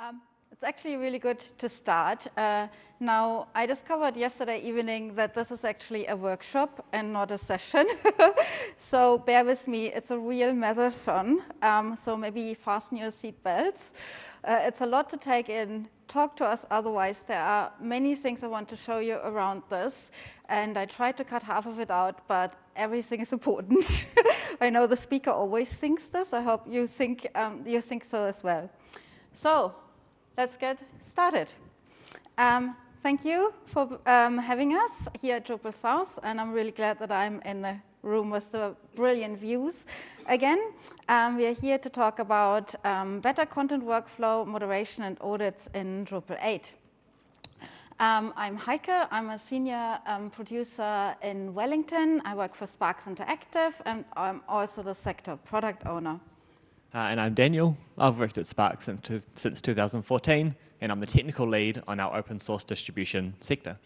Um, it's actually really good to start. Uh, now, I discovered yesterday evening that this is actually a workshop and not a session. so bear with me, it's a real marathon. Um, so maybe fasten your seatbelts. Uh, it's a lot to take in. Talk to us otherwise. There are many things I want to show you around this. And I tried to cut half of it out, but everything is important. I know the speaker always thinks this. I hope you think, um, you think so as well. So let's get started. Um, thank you for um, having us here at Drupal South, and I'm really glad that I'm in a room with the brilliant views. Again, um, we are here to talk about um, better content workflow, moderation, and audits in Drupal 8. Um, I'm Heike. I'm a senior um, producer in Wellington. I work for Sparks Interactive, and I'm also the sector product owner. Uh, and I'm Daniel. I've worked at Spark since, since 2014, and I'm the technical lead on our open source distribution sector.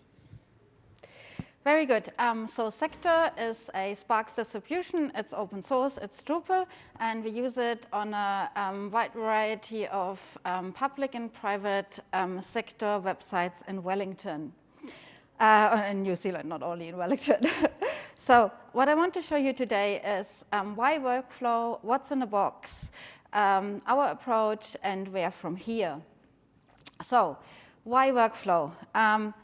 Very good. Um, so Sector is a Spark distribution. It's open source. It's Drupal. And we use it on a um, wide variety of um, public and private um, sector websites in Wellington. Uh, in New Zealand, not only in Wellington. So what I want to show you today is um, why workflow, what's in the box, um, our approach, and where from here. So why workflow? Um,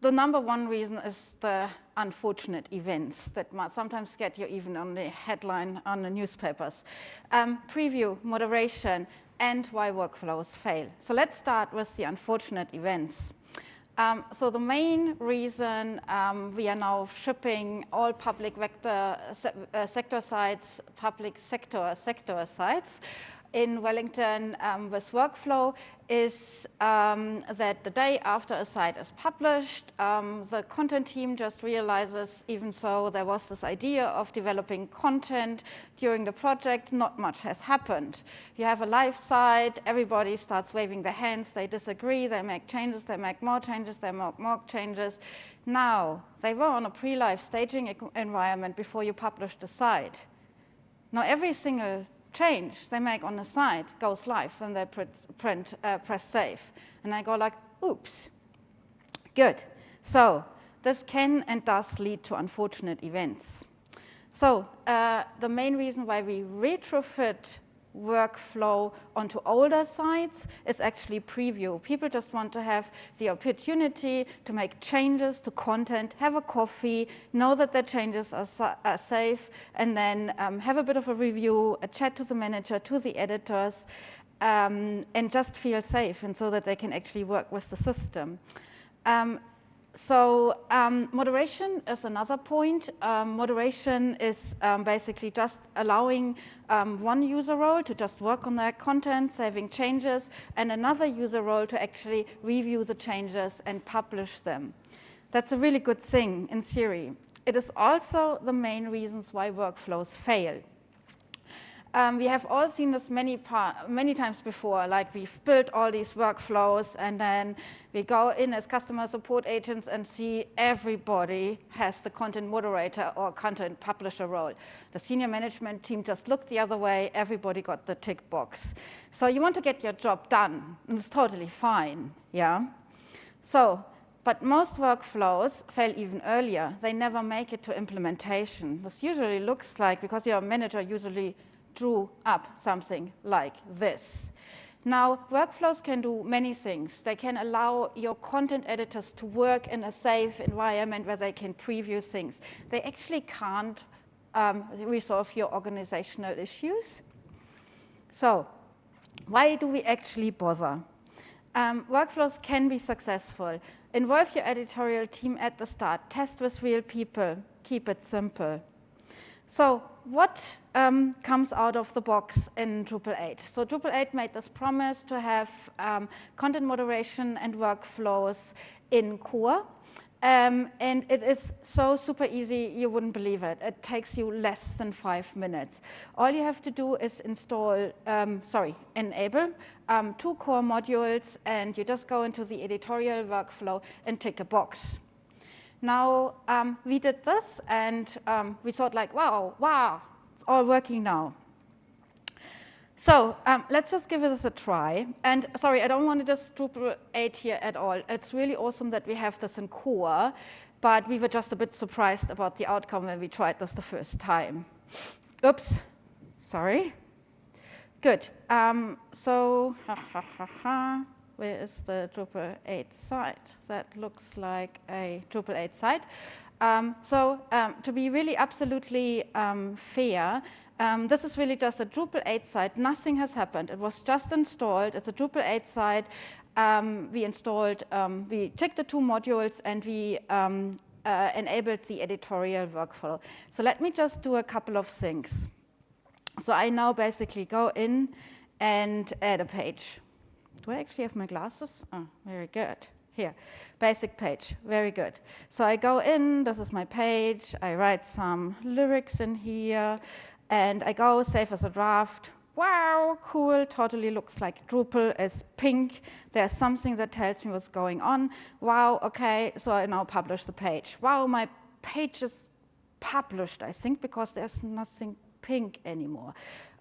the number one reason is the unfortunate events that might sometimes get you even on the headline on the newspapers. Um, preview, moderation, and why workflows fail. So let's start with the unfortunate events. Um, so the main reason um, we are now shipping all public vector se uh, sector sites, public sector sector sites in Wellington um, with workflow is um, that the day after a site is published, um, the content team just realizes, even so there was this idea of developing content during the project, not much has happened. You have a live site, everybody starts waving their hands, they disagree, they make changes, they make more changes, they make more changes. Now, they were on a pre-live staging environment before you published the site. Now, every single change they make on the site goes live when they print, print uh, press save. And I go like, oops. Good. So this can and does lead to unfortunate events. So uh, the main reason why we retrofit workflow onto older sites is actually preview. People just want to have the opportunity to make changes to content, have a coffee, know that their changes are, are safe, and then um, have a bit of a review, a chat to the manager, to the editors, um, and just feel safe and so that they can actually work with the system. Um, so um, moderation is another point. Um, moderation is um, basically just allowing um, one user role to just work on their content, saving changes, and another user role to actually review the changes and publish them. That's a really good thing in theory. It is also the main reasons why workflows fail. Um, we have all seen this many, many times before, like we've built all these workflows and then we go in as customer support agents and see everybody has the content moderator or content publisher role. The senior management team just looked the other way, everybody got the tick box. So you want to get your job done, and it's totally fine, yeah? So, but most workflows fail even earlier. They never make it to implementation. This usually looks like, because your manager usually drew up something like this. Now, workflows can do many things. They can allow your content editors to work in a safe environment where they can preview things. They actually can't um, resolve your organizational issues. So why do we actually bother? Um, workflows can be successful. Involve your editorial team at the start. Test with real people. Keep it simple. So what um, comes out of the box in Drupal 8? So Drupal 8 made this promise to have um, content moderation and workflows in core. Um, and it is so super easy, you wouldn't believe it. It takes you less than five minutes. All you have to do is install, um, sorry, enable um, two core modules, and you just go into the editorial workflow and tick a box. Now, um, we did this, and um, we thought like, wow, wow, it's all working now. So um, let's just give this a try. And sorry, I don't want to just Drupal 8 here at all. It's really awesome that we have this in core, but we were just a bit surprised about the outcome when we tried this the first time. Oops, sorry. Good. Um, so, ha, ha, ha, ha. Where is the Drupal 8 site? That looks like a Drupal 8 site. Um, so um, to be really absolutely um, fair, um, this is really just a Drupal 8 site. Nothing has happened. It was just installed. It's a Drupal 8 site. Um, we installed, um, we checked the two modules, and we uh, enabled the editorial workflow. So let me just do a couple of things. So I now basically go in and add a page. Do I actually have my glasses? Oh, very good. Here, basic page, very good. So I go in, this is my page, I write some lyrics in here, and I go save as a draft. Wow, cool, totally looks like Drupal is pink. There's something that tells me what's going on. Wow, okay, so I now publish the page. Wow, my page is published, I think, because there's nothing pink anymore.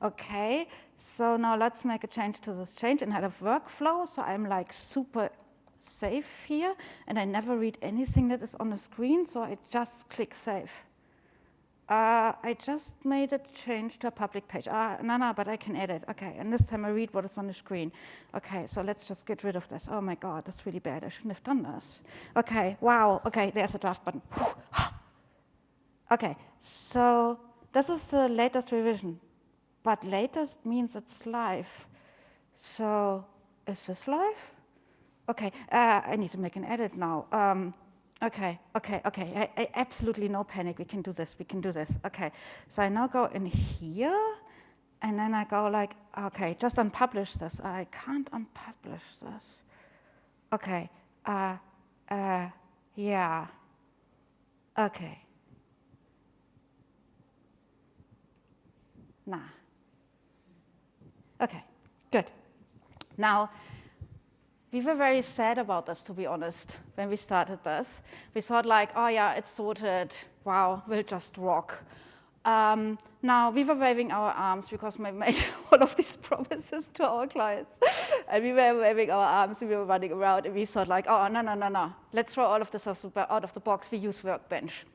Okay, so now let's make a change to this change and have a workflow. So I'm like super safe here, and I never read anything that is on the screen, so I just click save. Uh, I just made a change to a public page. Uh, no, no, but I can edit. Okay, and this time I read what is on the screen. Okay, so let's just get rid of this. Oh my God, that's really bad. I shouldn't have done this. Okay, wow. Okay, there's a draft button. okay, so this is the latest revision, but latest means it's live. So is this live? Okay, uh, I need to make an edit now. Um, Okay, okay, okay, I, I, absolutely no panic, we can do this, we can do this. Okay, so I now go in here, and then I go like, okay, just unpublish this. I can't unpublish this. Okay, uh, uh, yeah, okay. Nah. Okay, good. Now, we were very sad about this, to be honest, when we started this. We thought like, oh yeah, it's sorted. Wow, we'll just rock. Um, now, we were waving our arms because we made all of these promises to our clients. and we were waving our arms, and we were running around, and we thought like, oh, no, no, no, no. Let's throw all of this out of the box. We use Workbench.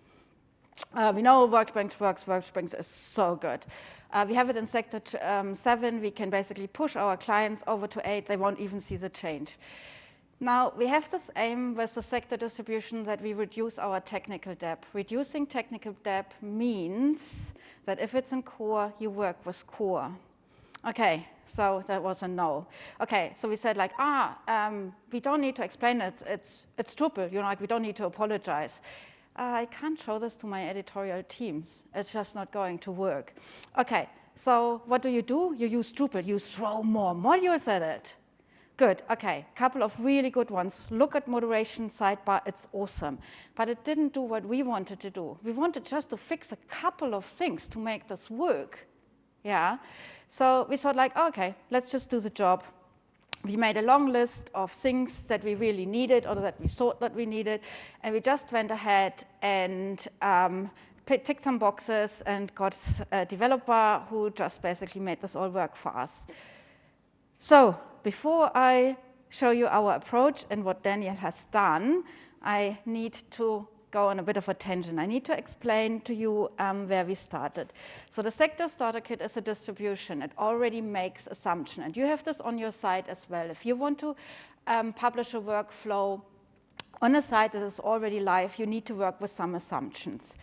Uh, we know Workbench works. Workbench is so good. Uh, we have it in sector um, 7. We can basically push our clients over to 8. They won't even see the change. Now, we have this aim with the sector distribution that we reduce our technical debt. Reducing technical debt means that if it's in core, you work with core. Okay, so that was a no. Okay, so we said like, ah, um, we don't need to explain it. It's, it's Drupal, you know, like we don't need to apologize. Uh, I can't show this to my editorial teams. It's just not going to work. Okay, so what do you do? You use Drupal. You throw more modules at it. Good, okay, couple of really good ones. Look at moderation sidebar, it's awesome. But it didn't do what we wanted to do. We wanted just to fix a couple of things to make this work. Yeah, so we thought like, okay, let's just do the job we made a long list of things that we really needed or that we thought that we needed, and we just went ahead and um, ticked some boxes and got a developer who just basically made this all work for us. So before I show you our approach and what Daniel has done, I need to go on a bit of a tangent. I need to explain to you um, where we started. So the sector starter kit is a distribution. It already makes assumption. And you have this on your site as well. If you want to um, publish a workflow on a site that is already live, you need to work with some assumptions.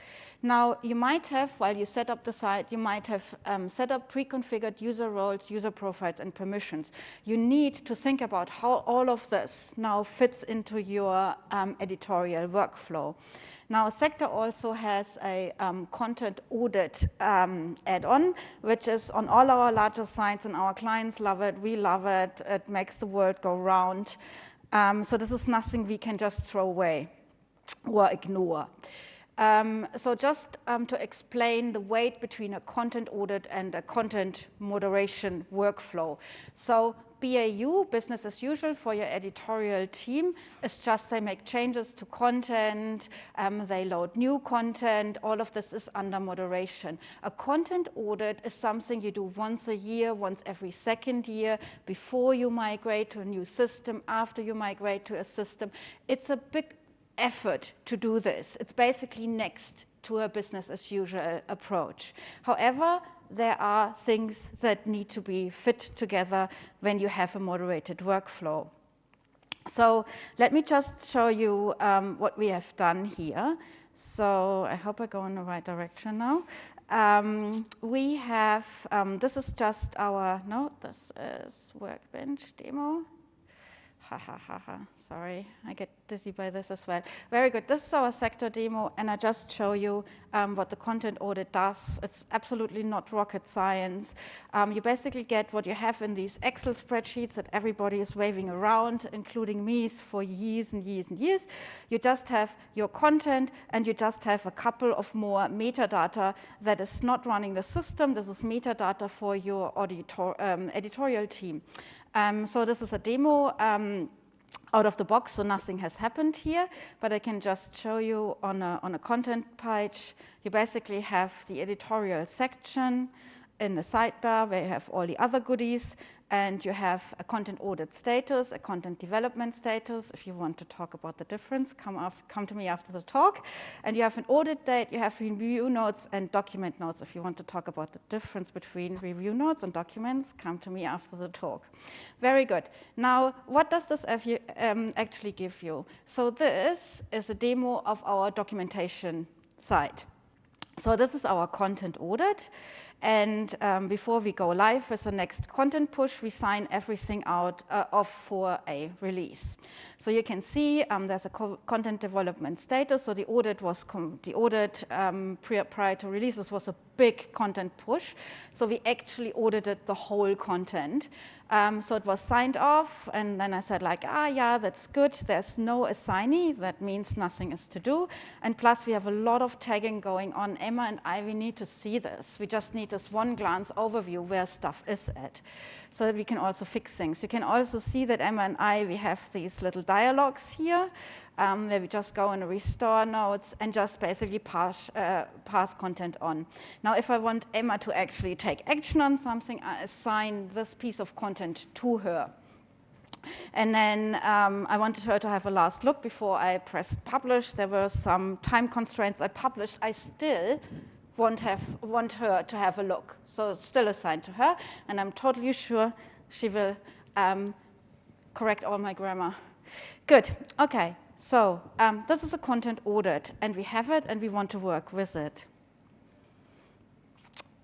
Now, you might have, while you set up the site, you might have um, set up pre-configured user roles, user profiles, and permissions. You need to think about how all of this now fits into your um, editorial workflow. Now, Sector also has a um, content audit um, add-on, which is on all our larger sites, and our clients love it, we love it, it makes the world go round. Um, so this is nothing we can just throw away or ignore. Um, so just um, to explain the weight between a content audit and a content moderation workflow. So BAU, business as usual, for your editorial team. is just they make changes to content, um, they load new content, all of this is under moderation. A content audit is something you do once a year, once every second year, before you migrate to a new system, after you migrate to a system. It's a big effort to do this. It's basically next to a business as usual approach. However, there are things that need to be fit together when you have a moderated workflow. So let me just show you um, what we have done here. So I hope I go in the right direction now. Um, we have, um, this is just our, no, this is Workbench demo. Ha ha ha ha. Sorry, I get dizzy by this as well. Very good. This is our sector demo, and I just show you um, what the content audit does. It's absolutely not rocket science. Um, you basically get what you have in these Excel spreadsheets that everybody is waving around, including me, for years and years and years. You just have your content, and you just have a couple of more metadata that is not running the system. This is metadata for your auditor, um, editorial team. Um, so this is a demo um, out of the box, so nothing has happened here, but I can just show you on a, on a content page, you basically have the editorial section in the sidebar where you have all the other goodies, and you have a content audit status, a content development status. If you want to talk about the difference, come, off, come to me after the talk. And you have an audit date, you have review notes and document notes. If you want to talk about the difference between review notes and documents, come to me after the talk. Very good. Now, what does this um, actually give you? So this is a demo of our documentation site. So this is our content audit. And um, before we go live with the next content push, we sign everything out uh, off for a release. So you can see um, there's a co content development status. So the audit was the audit um, prior to releases was a big content push. So we actually audited the whole content. Um, so it was signed off, and then I said like, ah, yeah, that's good. There's no assignee. That means nothing is to do. And plus, we have a lot of tagging going on. Emma and I, we need to see this. We just need this one glance overview where stuff is at so that we can also fix things. You can also see that Emma and I, we have these little dialogues here um, where we just go and restore notes and just basically pass, uh, pass content on. Now, if I want Emma to actually take action on something, I assign this piece of content to her. And then um, I wanted her to have a last look before I pressed publish. There were some time constraints I published. I still want, have, want her to have a look. So it's still assigned to her, and I'm totally sure she will um, correct all my grammar. Good, okay, so um, this is a content audit, and we have it, and we want to work with it.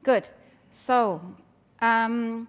Good, so um,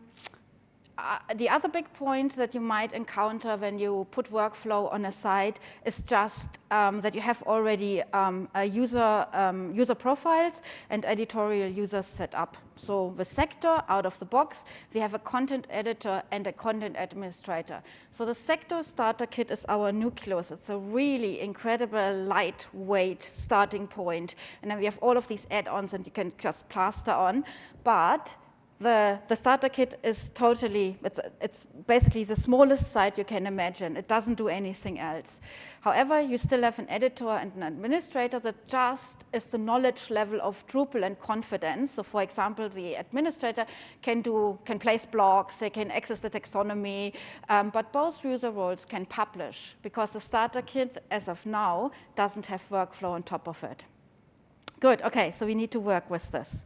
uh, the other big point that you might encounter when you put workflow on a site is just um, that you have already um, user, um, user profiles and editorial users set up. So with Sector, out of the box, we have a content editor and a content administrator. So the Sector starter kit is our nucleus. It's a really incredible, lightweight starting point. And then we have all of these add-ons and you can just plaster on. But the, the starter kit is totally, it's, it's basically the smallest site you can imagine. It doesn't do anything else. However, you still have an editor and an administrator that just is the knowledge level of Drupal and confidence. So for example, the administrator can do, can place blocks, they can access the taxonomy, um, but both user roles can publish because the starter kit, as of now, doesn't have workflow on top of it. Good, okay, so we need to work with this.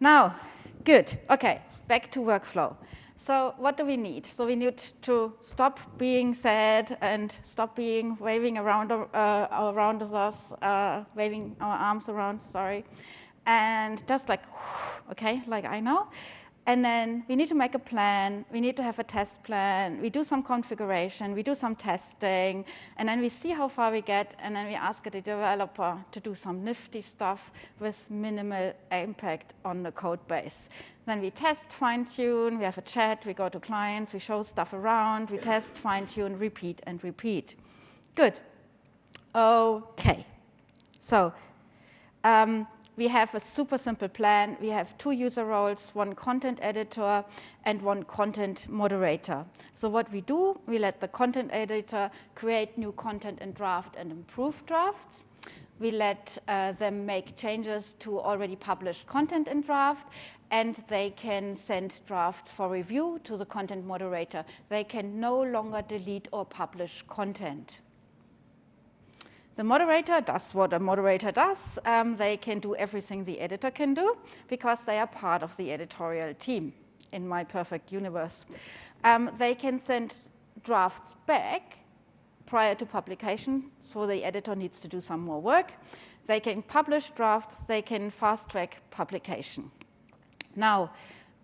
Now, good. Okay, back to workflow. So what do we need? So we need to stop being sad and stop being waving around, uh, around us, uh, waving our arms around, sorry. And just like, okay, like I know. And then we need to make a plan. We need to have a test plan. We do some configuration. We do some testing. And then we see how far we get. And then we ask the developer to do some nifty stuff with minimal impact on the code base. Then we test, fine-tune. We have a chat. We go to clients. We show stuff around. We test, fine-tune, repeat, and repeat. Good. OK. So um, we have a super simple plan. We have two user roles, one content editor and one content moderator. So what we do, we let the content editor create new content and draft and improve drafts. We let uh, them make changes to already published content in draft, and they can send drafts for review to the content moderator. They can no longer delete or publish content. The moderator does what a moderator does. Um, they can do everything the editor can do because they are part of the editorial team in my perfect universe. Um, they can send drafts back prior to publication, so the editor needs to do some more work. They can publish drafts, they can fast track publication. Now,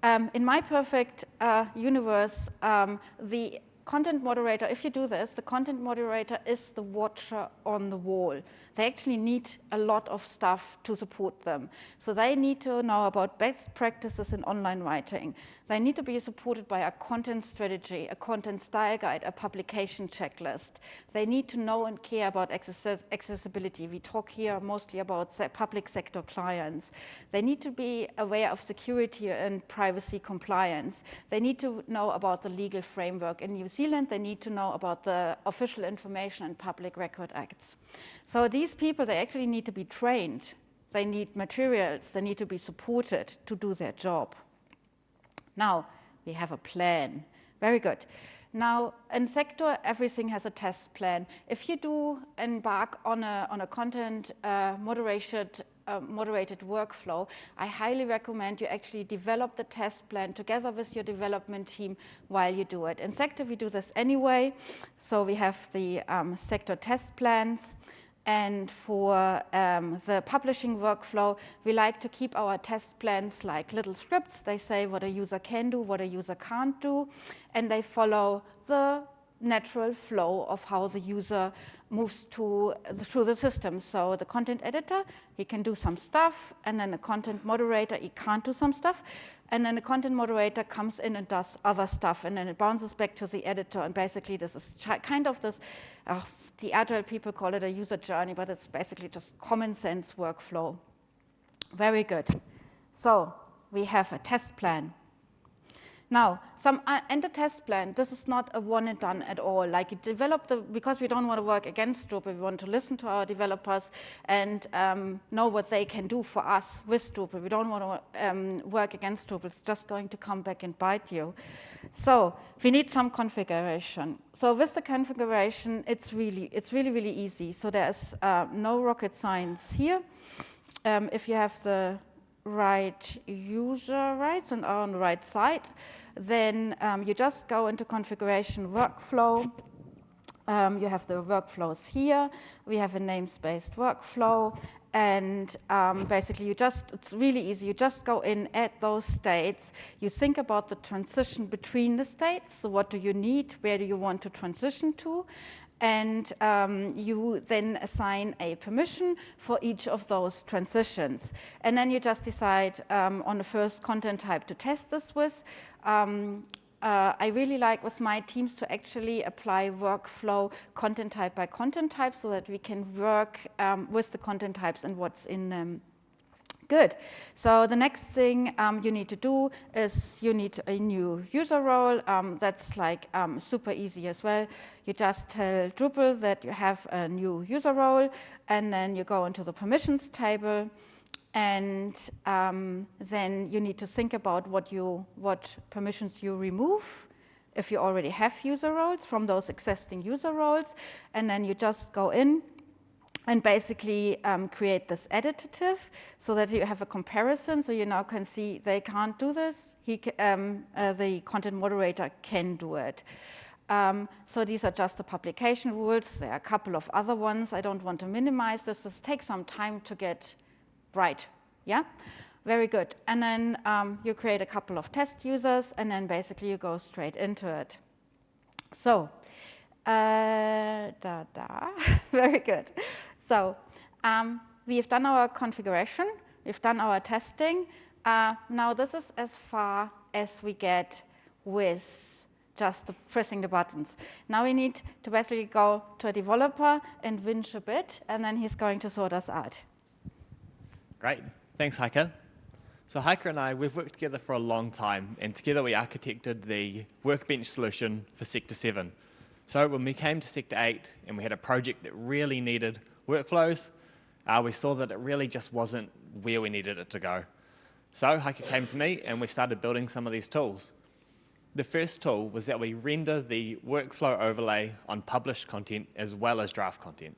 um, in my perfect uh, universe, um, the content moderator, if you do this, the content moderator is the watcher on the wall. They actually need a lot of stuff to support them. So they need to know about best practices in online writing. They need to be supported by a content strategy, a content style guide, a publication checklist. They need to know and care about accessibility. We talk here mostly about public sector clients. They need to be aware of security and privacy compliance. They need to know about the legal framework. In New Zealand, they need to know about the official information and public record acts. So these people, they actually need to be trained. They need materials. They need to be supported to do their job. Now, we have a plan. Very good. Now, in sector, everything has a test plan. If you do embark on a, on a content uh, moderated, uh, moderated workflow, I highly recommend you actually develop the test plan together with your development team while you do it. In sector, we do this anyway. So we have the um, sector test plans. And for um, the publishing workflow, we like to keep our test plans like little scripts. They say what a user can do, what a user can't do, and they follow the natural flow of how the user moves to, through the system. So the content editor, he can do some stuff, and then the content moderator, he can't do some stuff. And then the content moderator comes in and does other stuff, and then it bounces back to the editor. And basically, this is kind of this, uh, the agile people call it a user journey, but it's basically just common sense workflow. Very good. So we have a test plan. Now, some uh, the test plan, this is not a one and done at all. Like you develop the, because we don't want to work against Drupal, we want to listen to our developers and um, know what they can do for us with Drupal. We don't want to um, work against Drupal, it's just going to come back and bite you. So we need some configuration. So with the configuration, it's really, it's really, really easy. So there's uh, no rocket science here. Um, if you have the right user rights and on the right side, then um, you just go into configuration workflow. Um, you have the workflows here. We have a namespace workflow. And um, basically, you just, it's really easy. You just go in, add those states. You think about the transition between the states. So what do you need? Where do you want to transition to? And um, you then assign a permission for each of those transitions. And then you just decide um, on the first content type to test this with. Um, uh, I really like with my teams to actually apply workflow content type by content type so that we can work um, with the content types and what's in them. Good. So the next thing um, you need to do is you need a new user role. Um, that's like um, super easy as well. You just tell Drupal that you have a new user role, and then you go into the permissions table, and um, then you need to think about what you what permissions you remove if you already have user roles from those existing user roles, and then you just go in and basically um, create this additive so that you have a comparison. So you now can see they can't do this. He, um, uh, the content moderator can do it. Um, so these are just the publication rules. There are a couple of other ones. I don't want to minimize this. This takes some time to get right. Yeah, very good. And then um, you create a couple of test users, and then basically you go straight into it. So, uh, da da, very good. So um, we've done our configuration, we've done our testing. Uh, now this is as far as we get with just the pressing the buttons. Now we need to basically go to a developer and winch a bit, and then he's going to sort us out. Great. Thanks, Heike. So Heike and I, we've worked together for a long time, and together we architected the workbench solution for Sector 7. So when we came to Sector 8 and we had a project that really needed workflows, uh, we saw that it really just wasn't where we needed it to go. So Heike came to me and we started building some of these tools. The first tool was that we render the workflow overlay on published content as well as draft content.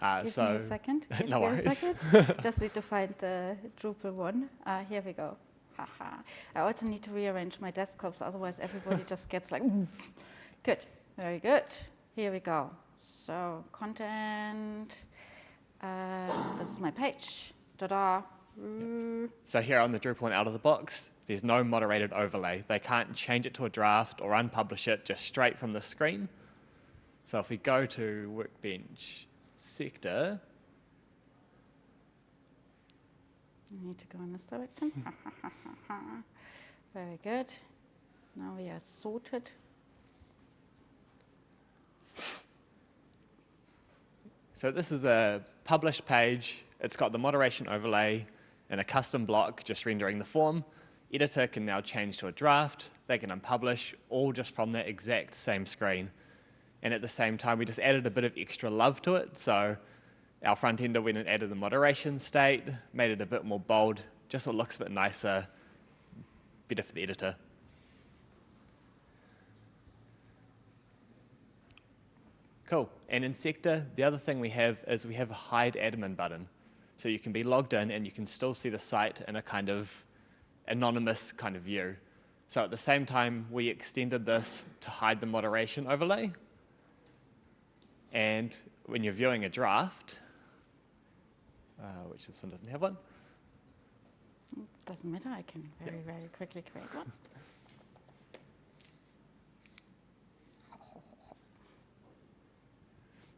Uh, Give so me a second. Give no worries. Just need to find the Drupal one. Uh, here we go. Haha. I also need to rearrange my desktops, otherwise everybody just gets like, good, very good. Here we go. So content, uh, this is my page. Ta-da. Yep. So here on the Drupal out of the box, there's no moderated overlay. They can't change it to a draft or unpublish it just straight from the screen. So if we go to Workbench sector. I need to go in this direction. Very good. Now we are sorted. So this is a published page. It's got the moderation overlay and a custom block just rendering the form. Editor can now change to a draft. They can unpublish all just from that exact same screen. And at the same time, we just added a bit of extra love to it. So our front ender went and added the moderation state, made it a bit more bold, just so it looks a bit nicer, better for the editor. Cool. And in Sector, the other thing we have is we have a hide admin button. So you can be logged in and you can still see the site in a kind of anonymous kind of view. So at the same time, we extended this to hide the moderation overlay. And when you're viewing a draft, uh, which this one doesn't have one. Doesn't matter, I can very, very quickly create one.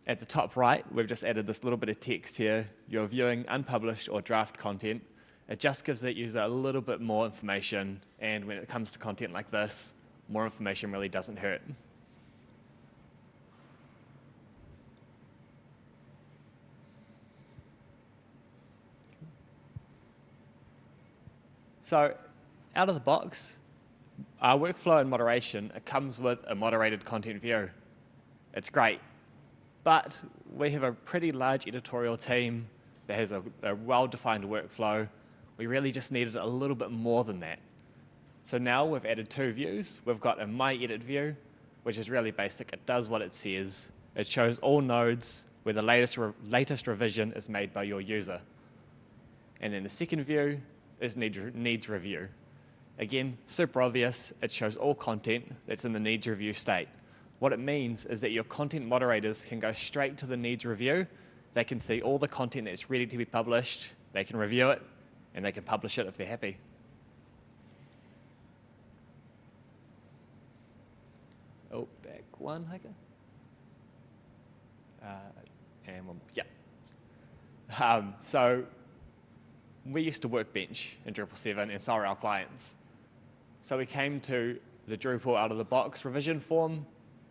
At the top right, we've just added this little bit of text here. You're viewing unpublished or draft content. It just gives that user a little bit more information. And when it comes to content like this, more information really doesn't hurt. So out of the box, our workflow and moderation, it comes with a moderated content view. It's great. But we have a pretty large editorial team that has a, a well-defined workflow. We really just needed a little bit more than that. So now we've added two views. We've got a My Edit view, which is really basic. It does what it says. It shows all nodes where the latest, re latest revision is made by your user. And then the second view is need, needs review. Again, super obvious, it shows all content that's in the needs review state. What it means is that your content moderators can go straight to the needs review. They can see all the content that's ready to be published, they can review it, and they can publish it if they're happy. Oh, back one, Heike. Uh, and one more, yeah. Um, so we used to workbench in Drupal 7 and so are our clients. So we came to the Drupal out of the box revision form.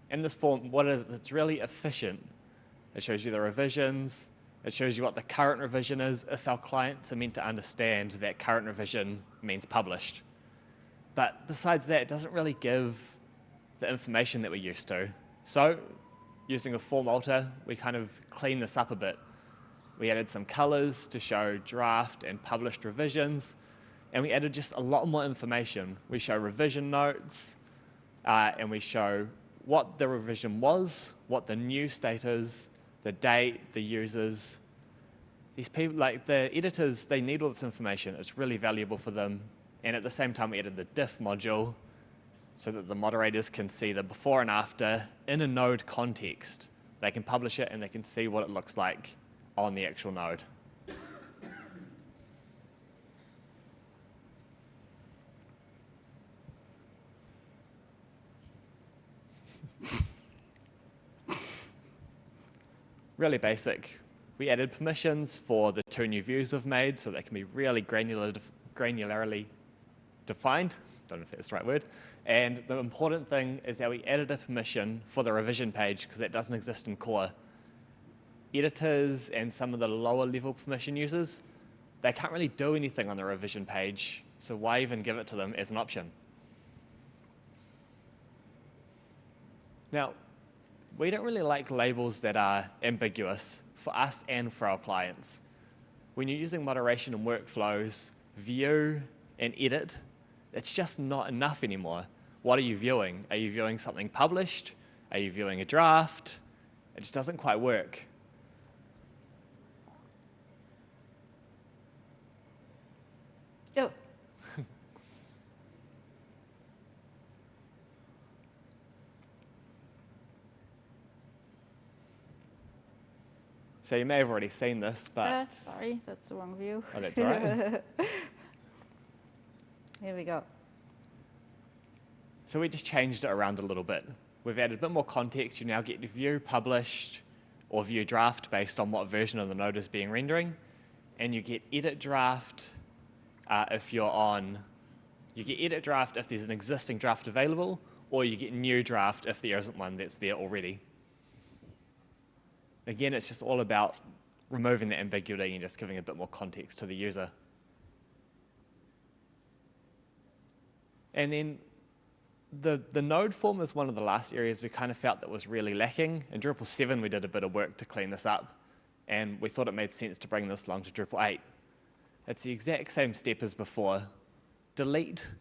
In this form, what it is, it's really efficient. It shows you the revisions. It shows you what the current revision is if our clients are meant to understand that current revision means published. But besides that, it doesn't really give the information that we're used to. So using a form alter, we kind of clean this up a bit. We added some colors to show draft and published revisions, and we added just a lot more information. We show revision notes, uh, and we show what the revision was, what the new state is, the date, the users. These people, like the editors, they need all this information. It's really valuable for them. And at the same time, we added the diff module so that the moderators can see the before and after in a node context. They can publish it and they can see what it looks like on the actual node. Really basic. We added permissions for the two new views we've made so they can be really granular, granularly defined. Don't know if that's the right word. And the important thing is that we added a permission for the revision page because that doesn't exist in core editors and some of the lower level permission users, they can't really do anything on the revision page, so why even give it to them as an option? Now, we don't really like labels that are ambiguous for us and for our clients. When you're using moderation and workflows, view and edit, it's just not enough anymore. What are you viewing? Are you viewing something published? Are you viewing a draft? It just doesn't quite work. Oh. So you may have already seen this, but... Uh, sorry, that's the wrong view. Oh, that's all right. Here we go. So we just changed it around a little bit. We've added a bit more context. You now get the view published or view draft based on what version of the node is being rendering. And you get edit draft uh, if you're on, you get edit draft if there's an existing draft available, or you get new draft if there isn't one that's there already. Again, it's just all about removing the ambiguity and just giving a bit more context to the user. And then the, the node form is one of the last areas we kind of felt that was really lacking. In Drupal 7, we did a bit of work to clean this up, and we thought it made sense to bring this along to Drupal 8. It's the exact same step as before. Delete,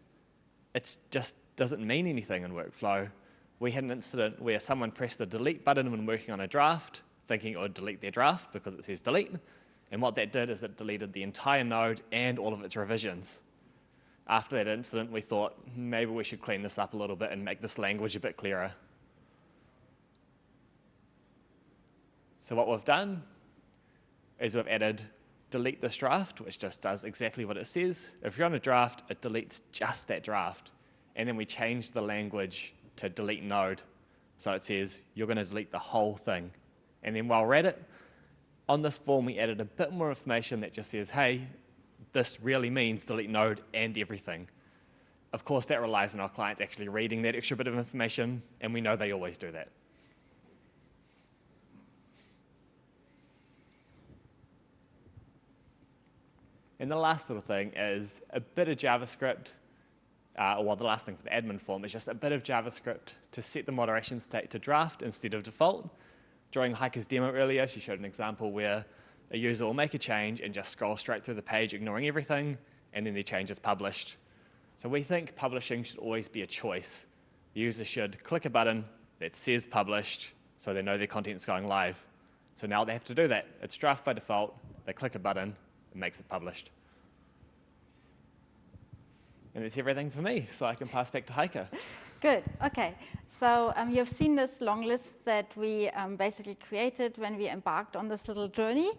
it just doesn't mean anything in workflow. We had an incident where someone pressed the delete button when working on a draft, thinking it would delete their draft because it says delete. And what that did is it deleted the entire node and all of its revisions after that incident, we thought hmm, maybe we should clean this up a little bit and make this language a bit clearer. So what we've done is we've added delete this draft, which just does exactly what it says. If you're on a draft, it deletes just that draft. And then we changed the language to delete node. So it says you're going to delete the whole thing. And then while we're at it, on this form, we added a bit more information that just says, hey, this really means delete node and everything. Of course, that relies on our clients actually reading that extra bit of information, and we know they always do that. And the last little thing is a bit of JavaScript, uh, well, the last thing for the admin form is just a bit of JavaScript to set the moderation state to draft instead of default. During Heike's demo earlier, she showed an example where a user will make a change and just scroll straight through the page, ignoring everything, and then the change is published. So we think publishing should always be a choice. The user should click a button that says published, so they know their content's going live. So now they have to do that. It's draft by default. They click a button, it makes it published. And that's everything for me, so I can pass back to Heike. Good, okay. So um, you've seen this long list that we um, basically created when we embarked on this little journey.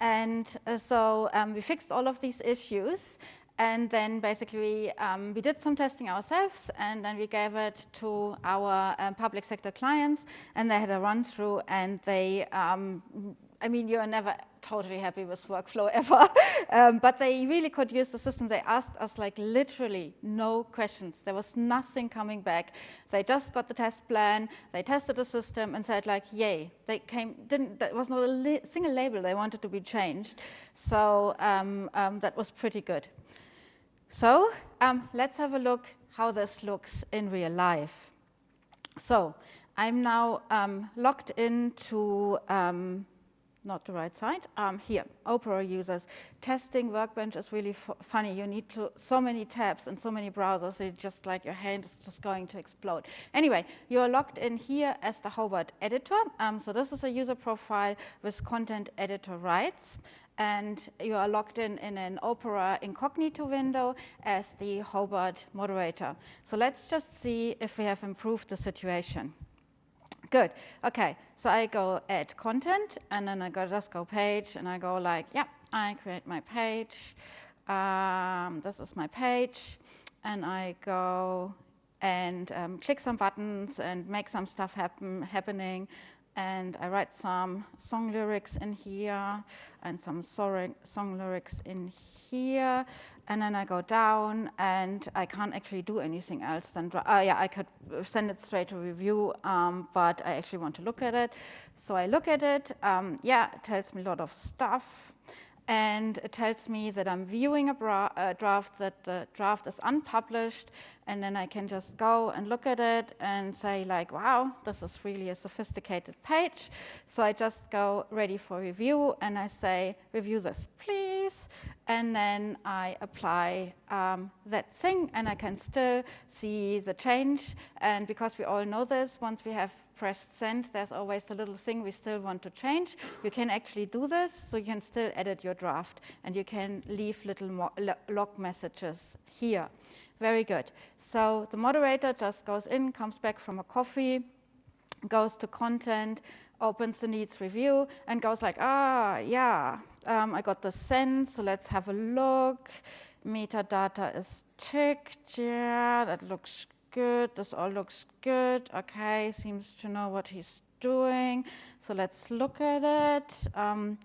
And uh, so um, we fixed all of these issues. And then basically um, we did some testing ourselves and then we gave it to our um, public sector clients and they had a run through and they, um, I mean, you're never totally happy with workflow ever. um, but they really could use the system. They asked us like literally no questions. There was nothing coming back. They just got the test plan. They tested the system and said like, yay. They came, didn't, there was not a single label they wanted to be changed. So um, um, that was pretty good. So um, let's have a look how this looks in real life. So I'm now um, logged into um, not the right side. Um, here, Opera users. Testing Workbench is really funny. You need to, so many tabs and so many browsers, it's just like your hand is just going to explode. Anyway, you're logged in here as the Hobart editor. Um, so this is a user profile with content editor rights. And you are logged in in an Opera incognito window as the Hobart moderator. So let's just see if we have improved the situation. Good. Okay. So I go add content, and then I go just go page, and I go like, yeah, I create my page. Um, this is my page, and I go and um, click some buttons and make some stuff happen happening. And I write some song lyrics in here and some song lyrics in here and then I go down and I can't actually do anything else than, uh, yeah, I could send it straight to review, um, but I actually want to look at it. So I look at it, um, yeah, it tells me a lot of stuff. and it tells me that I'm viewing a, a, draft, that the draft is unpublished, and then I can just go and look at it and say like, wow, this is really a sophisticated page. So I just go ready for review, and I say, review this, please, and then I apply um, that thing, and I can still see the change, and because we all know this, once we have pressed send, there's always the little thing we still want to change. You can actually do this, so you can still edit your draft, and you can leave little log messages here. Very good. So the moderator just goes in, comes back from a coffee, goes to content, opens the needs review, and goes like, ah, yeah, um, I got the send, so let's have a look. Metadata is ticked, yeah, that looks good. This all looks good. Okay, seems to know what he's doing. So let's look at it. Um,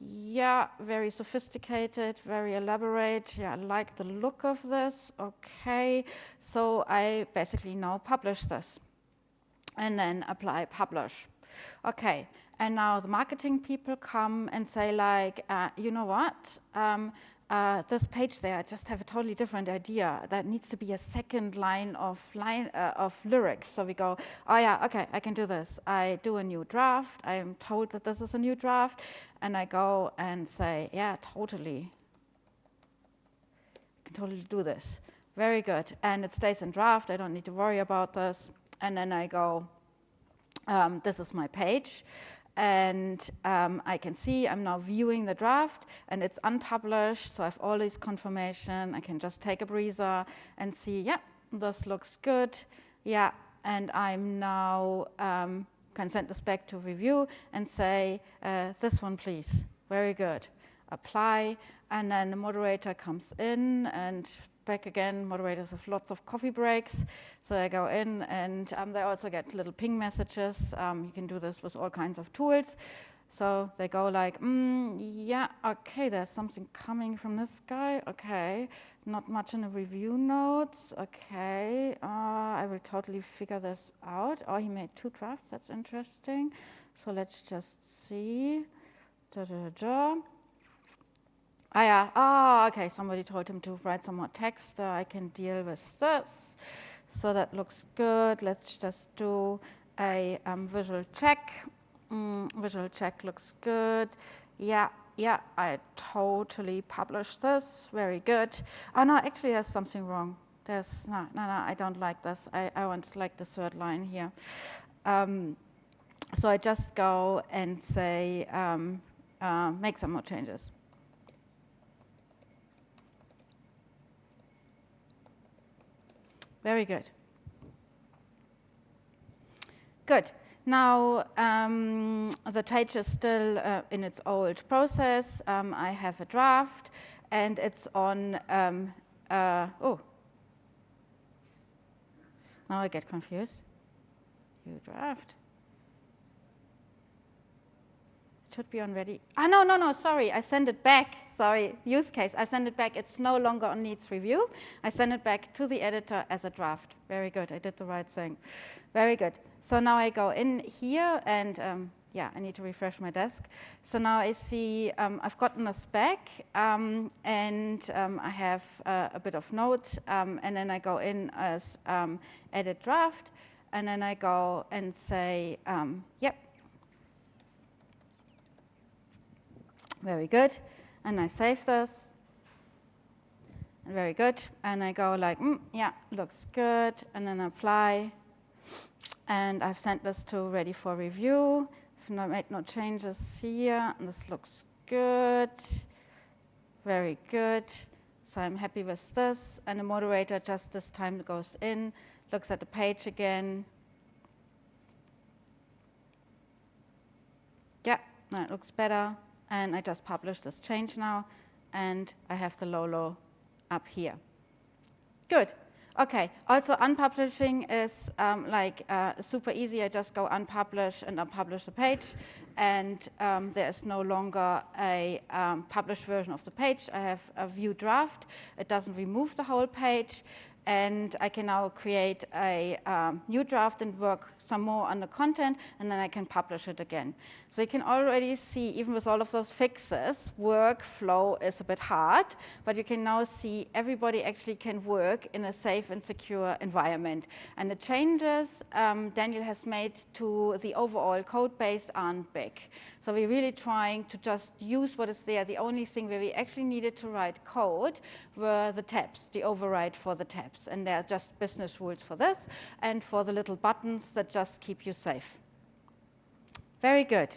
yeah, very sophisticated, very elaborate. Yeah, I like the look of this. Okay, so I basically now publish this and then apply publish. Okay, and now the marketing people come and say like, uh, you know what? Um, uh, this page there, I just have a totally different idea. That needs to be a second line of line uh, of lyrics. So we go, oh yeah, okay, I can do this. I do a new draft. I am told that this is a new draft, and I go and say, yeah, totally. I can totally do this. Very good. And it stays in draft. I don't need to worry about this. And then I go, um, this is my page and um, I can see I'm now viewing the draft and it's unpublished, so I have all this confirmation. I can just take a breather and see, yeah, this looks good, yeah, and I'm now um, can send this back to review and say, uh, this one please, very good. Apply, and then the moderator comes in and back again. Moderators have lots of coffee breaks. So they go in and um, they also get little ping messages. Um, you can do this with all kinds of tools. So they go like, mm, yeah, okay, there's something coming from this guy. Okay, not much in the review notes. Okay, uh, I will totally figure this out. Oh, he made two drafts. That's interesting. So let's just see. Da, da, da. Ah, yeah. Oh, okay. Somebody told him to write some more text. Uh, I can deal with this. So that looks good. Let's just do a um, visual check. Mm, visual check looks good. Yeah, yeah, I totally published this. Very good. Oh, no, actually, there's something wrong. There's, no, no, no, I don't like this. I, I want to like the third line here. Um, so I just go and say, um, uh, make some more changes. Very good. Good. Now, um, the page is still uh, in its old process. Um, I have a draft, and it's on, um, uh, oh. Now I get confused. You draft. It should be on ready. Ah, no, no, no, sorry. I send it back. Sorry, use case. I send it back. It's no longer on needs review. I send it back to the editor as a draft. Very good. I did the right thing. Very good. So now I go in here and um, yeah, I need to refresh my desk. So now I see um, I've gotten a spec um, and um, I have uh, a bit of notes um, and then I go in as um, edit draft and then I go and say, yep, Very good. And I save this. And very good. And I go like, mm, yeah, looks good. And then I apply. And I've sent this to ready for review. I've not made no changes here. And this looks good. Very good. So I'm happy with this. And the moderator just this time goes in, looks at the page again. Yeah, that looks better and I just publish this change now, and I have the Lolo up here. Good. Okay, also unpublishing is um, like uh, super easy. I just go unpublish and unpublish the page, and um, there is no longer a um, published version of the page. I have a view draft. It doesn't remove the whole page, and I can now create a um, new draft and work some more on the content, and then I can publish it again. So you can already see, even with all of those fixes, workflow is a bit hard, but you can now see everybody actually can work in a safe and secure environment. And the changes um, Daniel has made to the overall code base aren't big. So we're really trying to just use what is there. The only thing where we actually needed to write code were the tabs, the override for the tabs. And there are just business rules for this and for the little buttons that just keep you safe. Very good.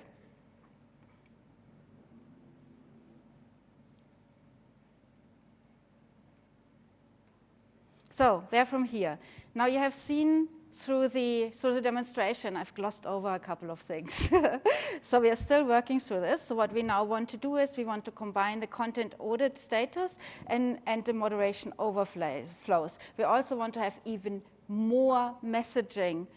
So there from here. Now you have seen through the, through the demonstration, I've glossed over a couple of things. so we are still working through this. So what we now want to do is we want to combine the content audit status and, and the moderation overflows. We also want to have even more messaging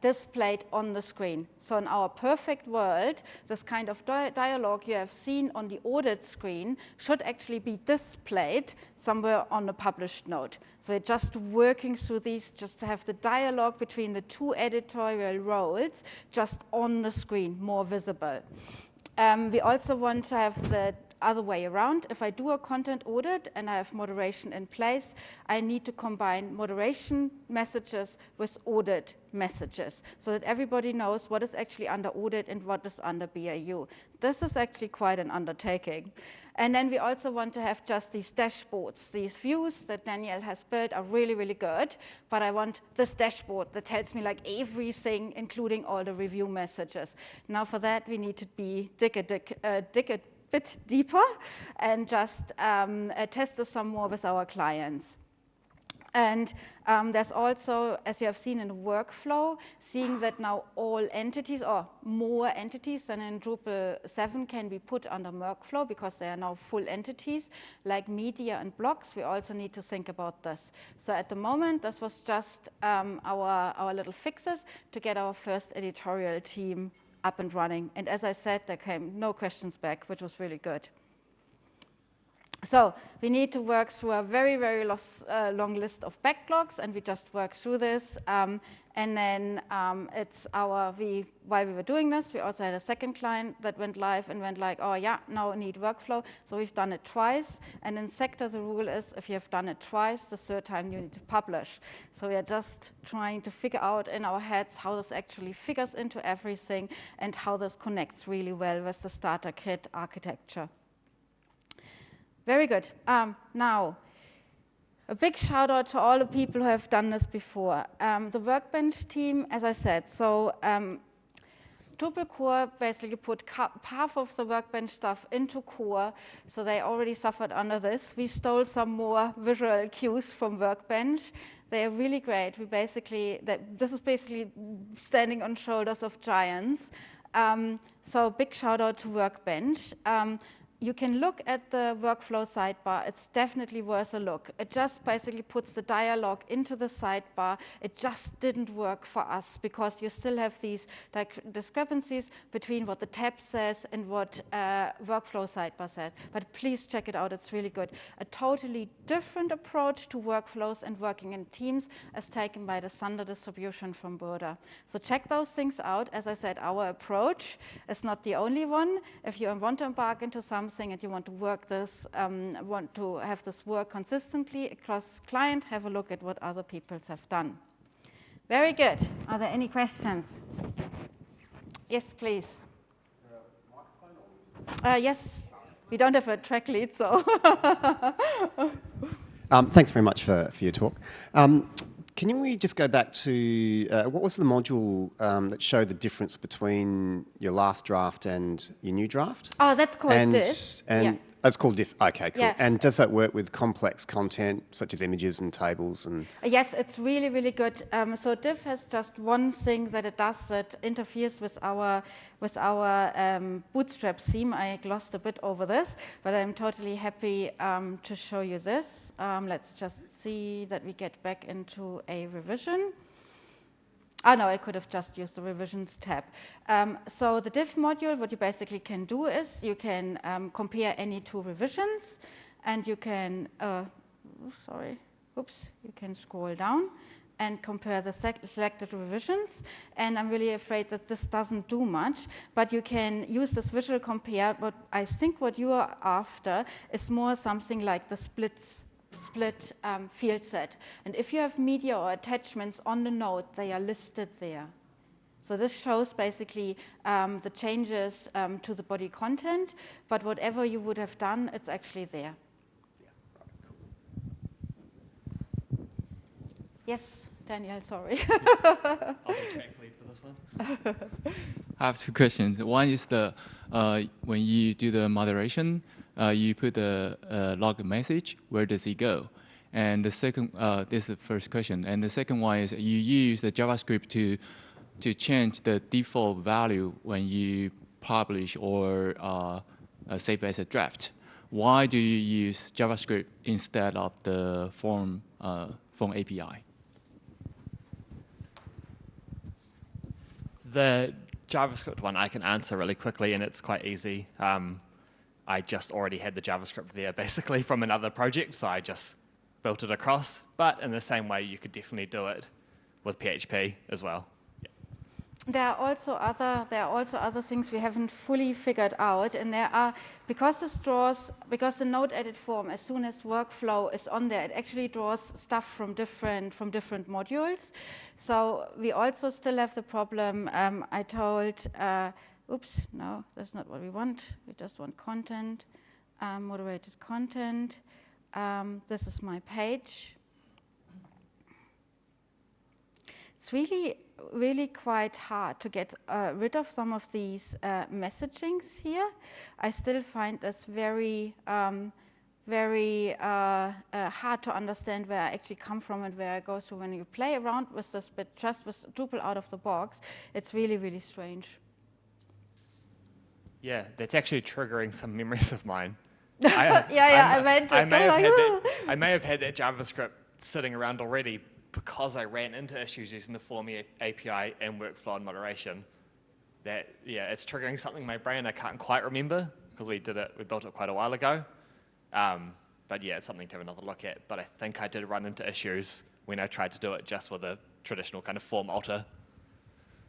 displayed on the screen. So in our perfect world, this kind of di dialogue you have seen on the audit screen should actually be displayed somewhere on the published note. So we're just working through these just to have the dialogue between the two editorial roles just on the screen, more visible. Um, we also want to have the other way around. If I do a content audit and I have moderation in place, I need to combine moderation messages with audit messages so that everybody knows what is actually under audit and what is under BAU. This is actually quite an undertaking. And then we also want to have just these dashboards. These views that Danielle has built are really, really good, but I want this dashboard that tells me like everything, including all the review messages. Now for that, we need to be dig a, dig, uh, dig a bit deeper and just um, uh, test this some more with our clients. And um, there's also, as you have seen in workflow, seeing that now all entities or more entities than in Drupal 7 can be put under workflow because they are now full entities like media and blocks. We also need to think about this. So at the moment, this was just um, our, our little fixes to get our first editorial team up and running. And as I said, there came no questions back, which was really good. So we need to work through a very, very loss, uh, long list of backlogs, and we just work through this. Um, and then um, it's our, we, while we were doing this, we also had a second client that went live and went like, oh yeah, now need workflow. So we've done it twice. And in Sector, the rule is if you have done it twice, the third time you need to publish. So we are just trying to figure out in our heads how this actually figures into everything and how this connects really well with the starter kit architecture. Very good. Um, now, a big shout out to all the people who have done this before. Um, the Workbench team, as I said, so um, Drupal core basically put half of the Workbench stuff into core, so they already suffered under this. We stole some more visual cues from Workbench. They are really great. We basically, this is basically standing on shoulders of giants. Um, so big shout out to Workbench. Um, you can look at the workflow sidebar. It's definitely worth a look. It just basically puts the dialogue into the sidebar. It just didn't work for us because you still have these discrepancies between what the tab says and what uh, workflow sidebar says. But please check it out. It's really good. A totally different approach to workflows and working in teams as taken by the Thunder distribution from Burda. So check those things out. As I said, our approach is not the only one. If you want to embark into some something and you want to work this, um, want to have this work consistently across client, have a look at what other people have done. Very good. Are there any questions? Yes, please. Uh, yes, we don't have a track lead, so. um, thanks very much for, for your talk. Um, can we just go back to, uh, what was the module um, that showed the difference between your last draft and your new draft? Oh, that's called and, this. And yeah. It's called diff. Okay, cool. Yeah. And does that work with complex content such as images and tables and? Yes, it's really really good. Um, so diff has just one thing that it does that interferes with our with our um, Bootstrap theme. I glossed a bit over this, but I'm totally happy um, to show you this. Um, let's just see that we get back into a revision. Oh no, I could have just used the revisions tab. Um, so the diff module, what you basically can do is you can um, compare any two revisions and you can, uh, sorry, oops, you can scroll down and compare the selected revisions. And I'm really afraid that this doesn't do much, but you can use this visual compare. But I think what you are after is more something like the splits split um, field set. And if you have media or attachments on the node, they are listed there. So this shows basically um, the changes um, to the body content, but whatever you would have done, it's actually there. Yes, Daniel, sorry. I'll be track lead for this one. I have two questions. One is the uh, when you do the moderation, you put the uh, log message. Where does it go? And the second, uh, this is the first question. And the second one is you use the JavaScript to to change the default value when you publish or uh, uh, save as a draft. Why do you use JavaScript instead of the form form API? The JavaScript one I can answer really quickly, and it's quite easy. Um, I just already had the JavaScript there basically from another project, so I just built it across. But in the same way, you could definitely do it with PHP as well. There are also other there are also other things we haven't fully figured out, and there are because this draws because the node edit form as soon as workflow is on there, it actually draws stuff from different from different modules. So we also still have the problem. Um, I told, uh, oops, no, that's not what we want. We just want content, um, moderated content. Um, this is my page. It's really really quite hard to get uh, rid of some of these uh, messagings here. I still find this very, um, very uh, uh, hard to understand where I actually come from and where I go. So when you play around with this bit just with Drupal out of the box, it's really, really strange. Yeah, that's actually triggering some memories of mine. I, yeah, yeah, i meant I may, have had that, I may have had that JavaScript sitting around already, because I ran into issues using the Form API and workflow and moderation, that, yeah, it's triggering something in my brain I can't quite remember because we did it, we built it quite a while ago. Um, but yeah, it's something to have another look at. But I think I did run into issues when I tried to do it just with a traditional kind of form alter.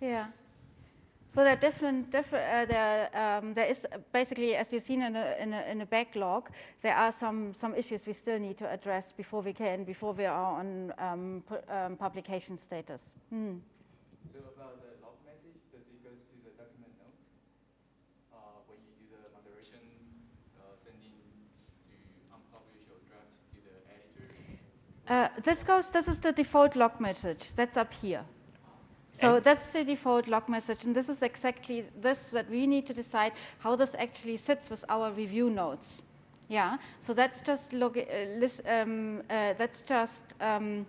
Yeah. So there are different, different uh, there, um, there is basically, as you've seen in a, in, a, in a backlog, there are some, some issues we still need to address before we can, before we are on um, pu um, publication status. Hmm. So about the log message, does it go to the document note uh, when you do the moderation, uh, sending to unpublish or draft to the editor? Uh, this goes, this is the default log message. That's up here. So and that's the default log message, and this is exactly this that we need to decide how this actually sits with our review notes. Yeah, so that's just log uh, list, um, uh, that's just um,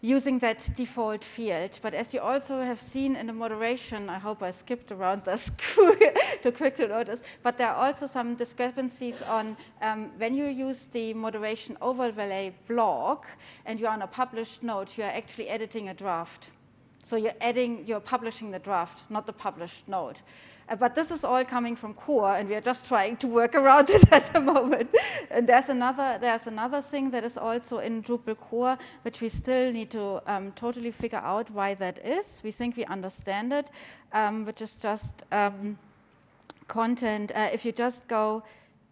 using that default field. But as you also have seen in the moderation, I hope I skipped around this too quick to notice, but there are also some discrepancies on um, when you use the moderation overlay block and you're on a published node, you are actually editing a draft. So you're adding, you're publishing the draft, not the published node. Uh, but this is all coming from core, and we are just trying to work around it at the moment. and there's another, there's another thing that is also in Drupal core, which we still need to um, totally figure out why that is. We think we understand it, um, which is just um, content. Uh, if you just go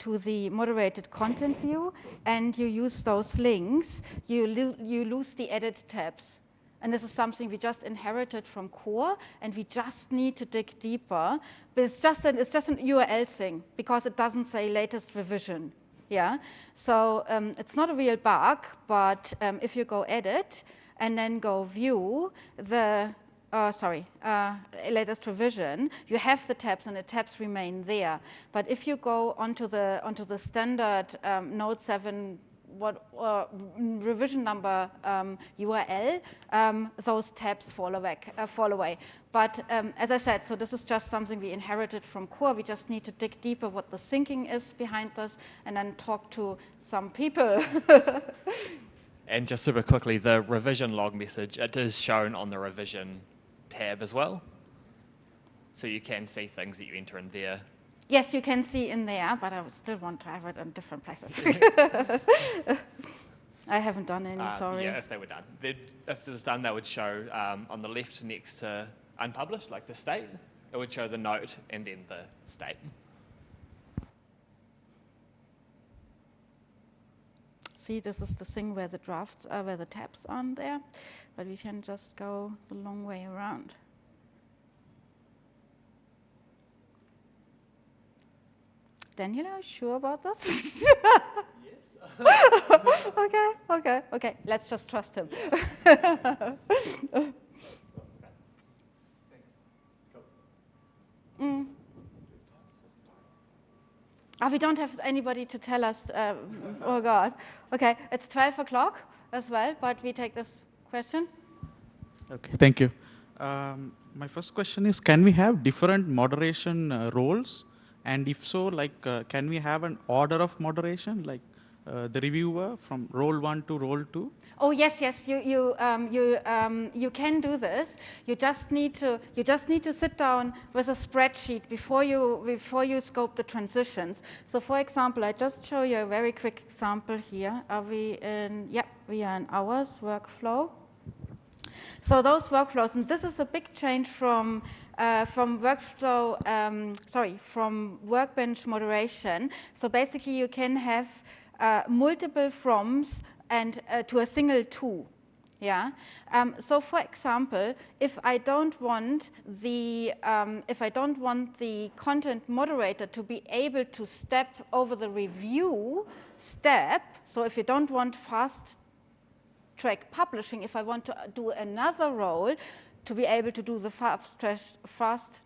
to the moderated content view and you use those links, you, lo you lose the edit tabs. And this is something we just inherited from core, and we just need to dig deeper. But it's just an, it's just an URL thing, because it doesn't say latest revision. Yeah, so um, it's not a real bug, but um, if you go edit and then go view the uh, sorry, uh, latest revision, you have the tabs and the tabs remain there. But if you go onto the onto the standard um, Node 7 what uh, revision number um, URL, um, those tabs fall away. Uh, fall away. But um, as I said, so this is just something we inherited from core. We just need to dig deeper what the thinking is behind this and then talk to some people. and just super quickly, the revision log message, it is shown on the revision tab as well. So you can see things that you enter in there Yes, you can see in there, but I would still want to have it in different places. I haven't done any, Um, sorry. Yeah, if they were done. They'd, if it was done, they would show um, on the left next to unpublished, like the state, it would show the note and then the state. See, this is the thing where the drafts are, where the tabs aren't there, but we can just go the long way around. Daniel, are you sure about this? okay, okay, okay. Let's just trust him. Mm. Ah, we don't have anybody to tell us. Uh, oh God. Okay, it's 12 o'clock as well, but we take this question. Okay, thank you. Um, my first question is, can we have different moderation uh, roles? And if so, like, uh, can we have an order of moderation, like uh, the reviewer from role one to role two? Oh yes, yes, you you um, you um, you can do this. You just need to you just need to sit down with a spreadsheet before you before you scope the transitions. So for example, I just show you a very quick example here. Are we in? Yeah, we are in hours workflow. So those workflows, and this is a big change from uh, from workflow, um, sorry, from workbench moderation. So basically, you can have uh, multiple froms and uh, to a single to. Yeah. Um, so, for example, if I don't want the um, if I don't want the content moderator to be able to step over the review step, so if you don't want fast track publishing, if I want to do another role, to be able to do the fast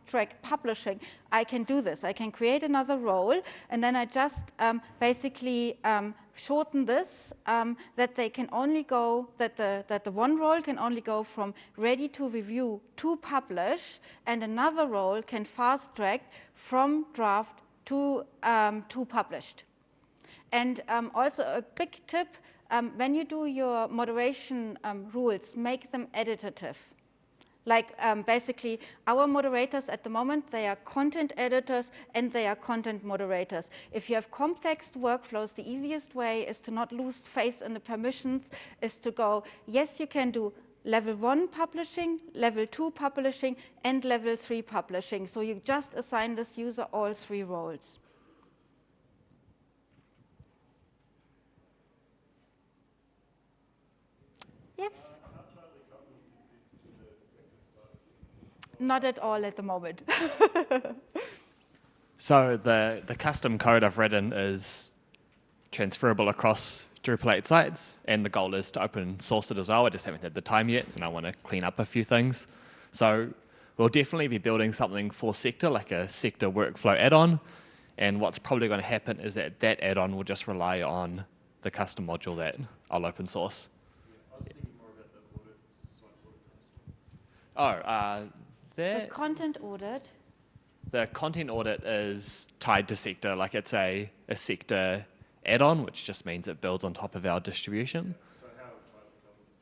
track, publishing, I can do this. I can create another role, and then I just um, basically um, shorten this um, that they can only go that the that the one role can only go from ready to review to publish, and another role can fast track from draft to um, to published. And um, also a big tip: um, when you do your moderation rules, make them editative. Like um, basically our moderators at the moment, they are content editors and they are content moderators. If you have complex workflows, the easiest way is to not lose face in the permissions, is to go, yes, you can do level one publishing, level two publishing, and level three publishing. So you just assign this user all three roles. Yes? Not at all at the moment. So the, the custom code I've written is transferable across Drupal 8 sites, and the goal is to open source it as well. I just haven't had the time yet, and I want to clean up a few things. So we'll definitely be building something for Sector, like a Sector workflow add-on, and what's probably going to happen is that that add-on will just rely on the custom module that I'll open source. Oh, uh, the content audit. the content audit is tied to sector, like it's a, a sector add-on, which just means it builds on top of our distribution. So how tightly coupled is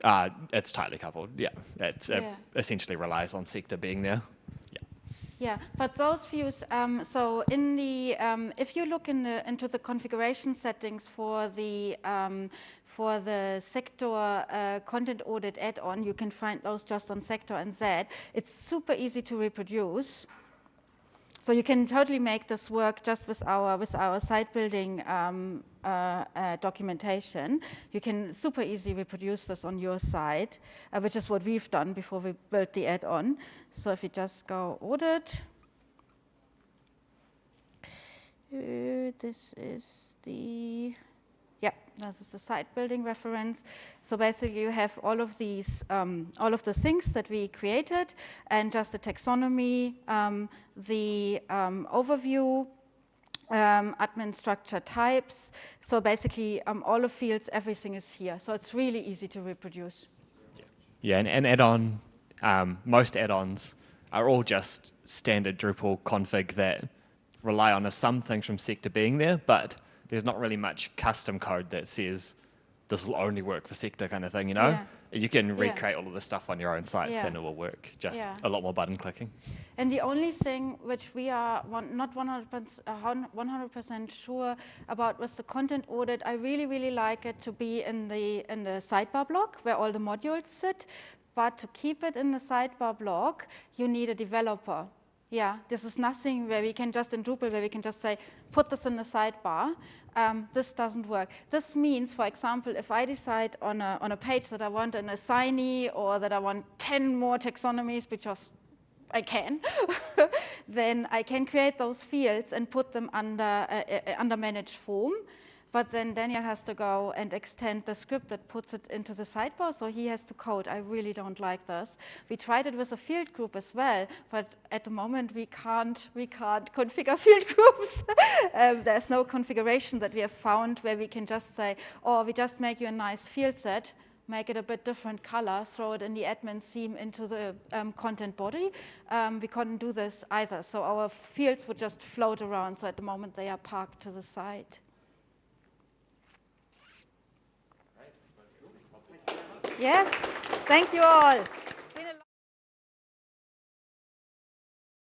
that? Uh, it's tightly coupled, yeah. It's, It essentially relies on sector being there. Yeah. But those views, um, so in the, um, if you look in the, into the configuration settings for the, um, for the sector uh, content audit add-on, you can find those just on sector and Z. It's super easy to reproduce. So you can totally make this work just with our with our site building um, uh, uh, documentation. You can super easily reproduce this on your site, uh, which is what we've done before we built the add-on. So if you just go audit, uh, this is the yeah, this is the site building reference. So basically you have all of these, um, all of the things that we created and just the taxonomy, um, the um, overview, um, admin structure types. So basically um, all of fields, everything is here. So it's really easy to reproduce. Yeah, and, and add-on, um, most add-ons are all just standard Drupal config that rely on some things from sector being there, but there's not really much custom code that says this will only work for sector kind of thing, you know? Yeah. You can Yeah. recreate all of the stuff on your own sites Yeah. and it will work. Just Yeah. a lot more button clicking. And the only thing which we are one, not 100%, uh, 100% sure about was the content audit. I really, really like it to be in the, in the sidebar block where all the modules sit. But to keep it in the sidebar block, you need a developer. Yeah, this is nothing where we can just in Drupal, where we can just say, put this in the sidebar. Um, this doesn't work. This means, for example, if I decide on a, on a page that I want an assignee or that I want 10 more taxonomies, because I can, then I can create those fields and put them under, uh, uh, under managed form. But then Daniel has to go and extend the script that puts it into the sidebar, so he has to code. I really don't like this. We tried it with a field group as well, but at the moment we can't, we can't configure field groups. um, there's no configuration that we have found where we can just say, oh, we just make you a nice field set, make it a bit different color, throw it in the admin theme into the um, content body. Um, we couldn't do this either, so our fields would just float around, so at the moment they are parked to the side. Yes, thank you all.